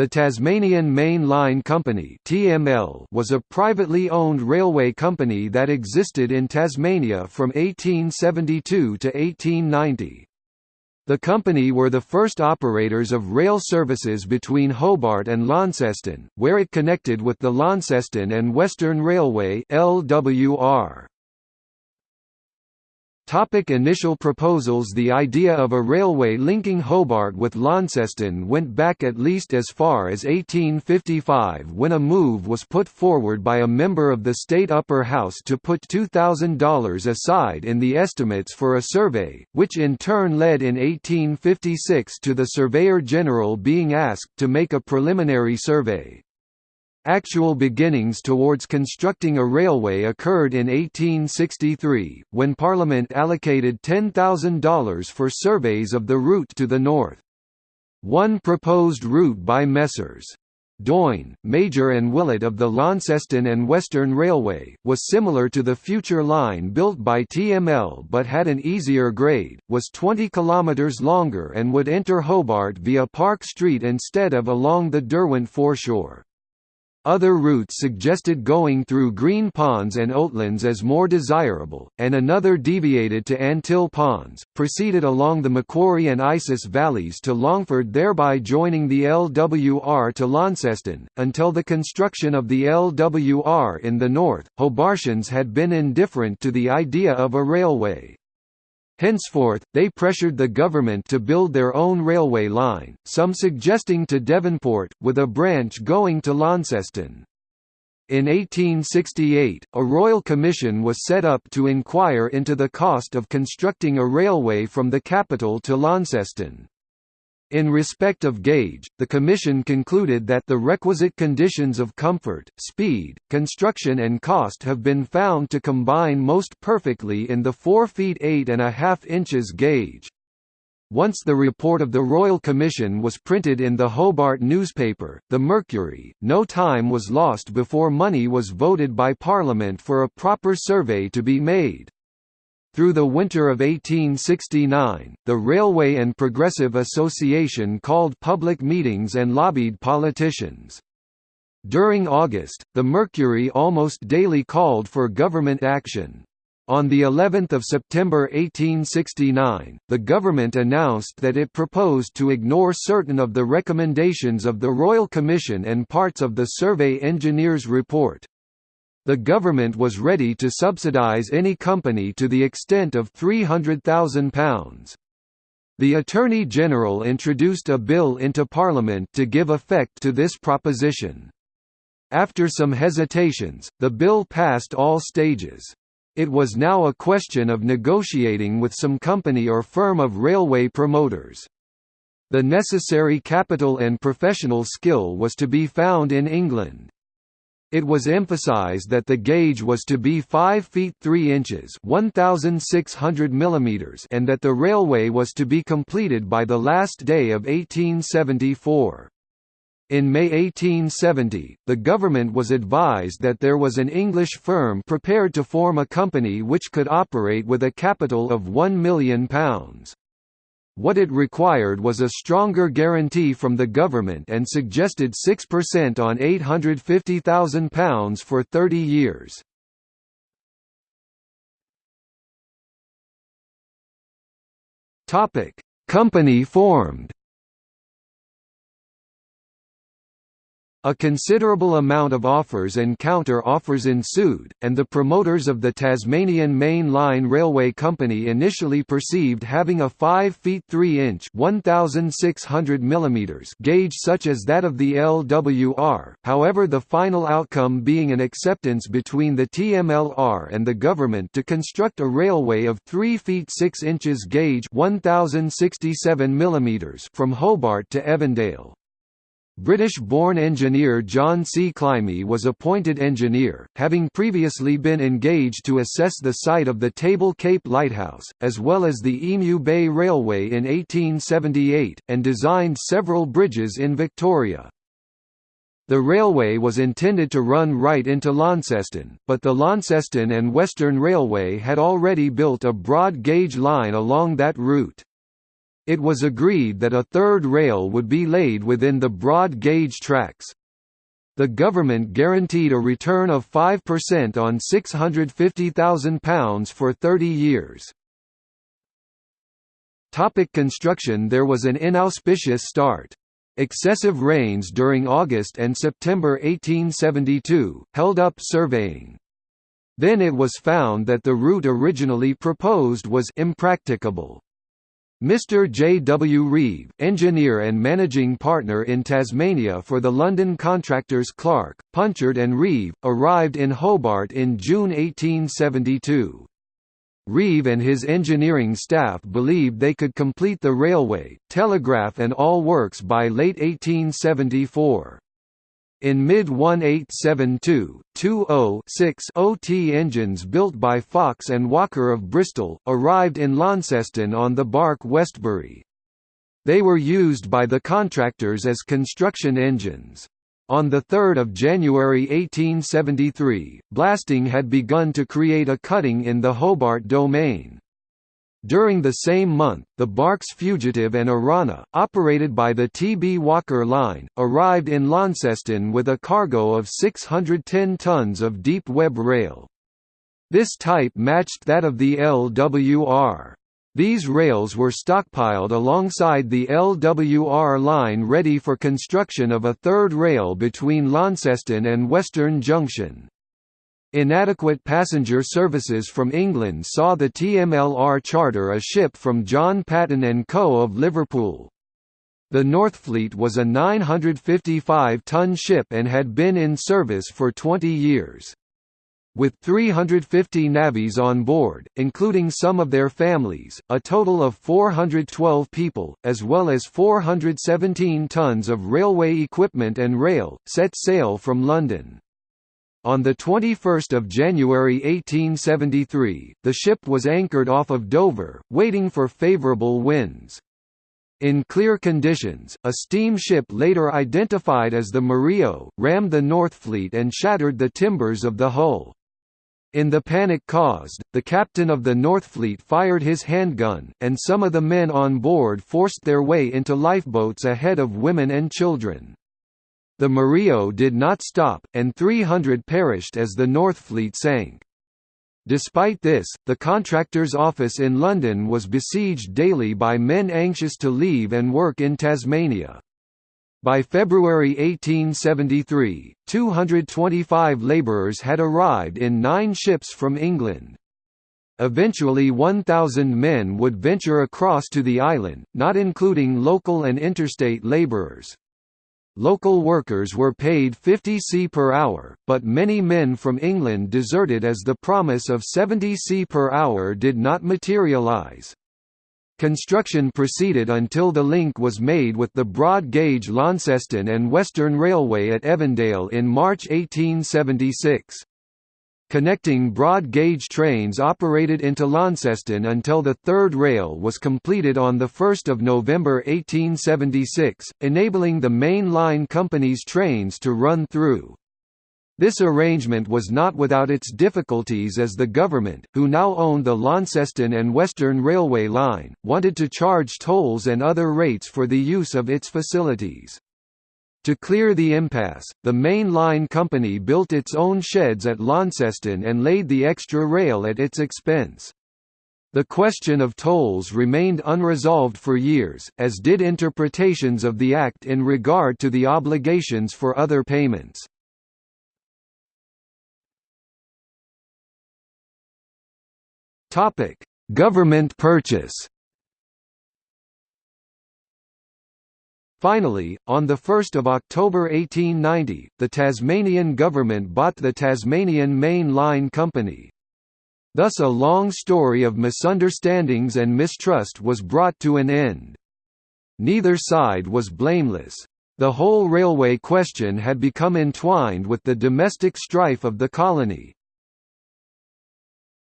The Tasmanian Main Line Company (TML) was a privately owned railway company that existed in Tasmania from 1872 to 1890. The company were the first operators of rail services between Hobart and Launceston, where it connected with the Launceston and Western Railway (LWR). Topic initial proposals The idea of a railway linking Hobart with Launceston went back at least as far as 1855 when a move was put forward by a member of the state upper house to put $2,000 aside in the estimates for a survey, which in turn led in 1856 to the Surveyor General being asked to make a preliminary survey. Actual beginnings towards constructing a railway occurred in 1863, when Parliament allocated $10,000 for surveys of the route to the north. One proposed route by Messrs. Doyne, Major and Willett of the Launceston and Western Railway, was similar to the future line built by TML but had an easier grade, was 20 km longer and would enter Hobart via Park Street instead of along the Derwent foreshore. Other routes suggested going through green ponds and oatlands as more desirable, and another deviated to Antill Ponds, proceeded along the Macquarie and Isis valleys to Longford thereby joining the LWR to Launceston. Until the construction of the LWR in the north, Hobartians had been indifferent to the idea of a railway. Henceforth, they pressured the government to build their own railway line, some suggesting to Devonport, with a branch going to Launceston. In 1868, a royal commission was set up to inquire into the cost of constructing a railway from the capital to Launceston. In respect of gauge, the Commission concluded that the requisite conditions of comfort, speed, construction and cost have been found to combine most perfectly in the 4 feet 8 and a half inches gauge. Once the report of the Royal Commission was printed in the Hobart newspaper, The Mercury, no time was lost before money was voted by Parliament for a proper survey to be made. Through the winter of 1869, the Railway and Progressive Association called public meetings and lobbied politicians. During August, the Mercury almost daily called for government action. On the 11th of September 1869, the government announced that it proposed to ignore certain of the recommendations of the Royal Commission and parts of the Survey Engineers' report. The government was ready to subsidise any company to the extent of £300,000. The Attorney General introduced a bill into Parliament to give effect to this proposition. After some hesitations, the bill passed all stages. It was now a question of negotiating with some company or firm of railway promoters. The necessary capital and professional skill was to be found in England. It was emphasized that the gauge was to be 5 feet 3 inches 1,600 mm and that the railway was to be completed by the last day of 1874. In May 1870, the government was advised that there was an English firm prepared to form a company which could operate with a capital of £1 million. What it required was a stronger guarantee from the government and suggested 6% on £850,000 for 30 years. Company formed A considerable amount of offers and counter-offers ensued, and the promoters of the Tasmanian Main Line Railway Company initially perceived having a 5 feet 3 inch 1,600 mm gauge such as that of the LWR, however the final outcome being an acceptance between the TMLR and the government to construct a railway of 3 feet 6 inches gauge 1,067 from Hobart to Evandale. British-born engineer John C. Climie was appointed engineer, having previously been engaged to assess the site of the Table Cape Lighthouse, as well as the Emu Bay Railway in 1878, and designed several bridges in Victoria. The railway was intended to run right into Launceston, but the Launceston and Western Railway had already built a broad gauge line along that route. It was agreed that a third rail would be laid within the broad gauge tracks. The government guaranteed a return of 5% on £650,000 for 30 years. Topic construction There was an inauspicious start. Excessive rains during August and September 1872, held up surveying. Then it was found that the route originally proposed was impracticable. Mr. J. W. Reeve, engineer and managing partner in Tasmania for the London contractors Clark, Punchard and Reeve, arrived in Hobart in June 1872. Reeve and his engineering staff believed they could complete the railway, telegraph and all works by late 1874. In mid-1872, two O-6 OT engines built by Fox and Walker of Bristol, arrived in Launceston on the barque Westbury. They were used by the contractors as construction engines. On 3 January 1873, blasting had begun to create a cutting in the Hobart domain. During the same month, the barks Fugitive and Arana, operated by the T. B. Walker Line, arrived in Launceston with a cargo of 610 tons of deep web rail. This type matched that of the LWR. These rails were stockpiled alongside the LWR line ready for construction of a third rail between Launceston and Western Junction. Inadequate passenger services from England saw the TMLR charter a ship from John Patton & Co. of Liverpool. The Northfleet was a 955-ton ship and had been in service for 20 years. With 350 navvies on board, including some of their families, a total of 412 people, as well as 417 tons of railway equipment and rail, set sail from London. On 21 January 1873, the ship was anchored off of Dover, waiting for favourable winds. In clear conditions, a steamship later identified as the Murillo, rammed the Northfleet and shattered the timbers of the hull. In the panic caused, the captain of the Northfleet fired his handgun, and some of the men on board forced their way into lifeboats ahead of women and children. The Murillo did not stop, and 300 perished as the Northfleet sank. Despite this, the contractor's office in London was besieged daily by men anxious to leave and work in Tasmania. By February 1873, 225 labourers had arrived in nine ships from England. Eventually 1,000 men would venture across to the island, not including local and interstate labourers. Local workers were paid 50 c per hour, but many men from England deserted as the promise of 70 c per hour did not materialise. Construction proceeded until the link was made with the broad-gauge Launceston and Western Railway at Evandale in March 1876. Connecting broad-gauge trains operated into Launceston until the third rail was completed on 1 November 1876, enabling the main line company's trains to run through. This arrangement was not without its difficulties as the government, who now owned the Launceston and Western Railway line, wanted to charge tolls and other rates for the use of its facilities. To clear the impasse, the main line company built its own sheds at Launceston and laid the extra rail at its expense. The question of tolls remained unresolved for years, as did interpretations of the Act in regard to the obligations for other payments. Government purchase. Finally, on 1 October 1890, the Tasmanian government bought the Tasmanian Main Line Company. Thus a long story of misunderstandings and mistrust was brought to an end. Neither side was blameless. The whole railway question had become entwined with the domestic strife of the colony.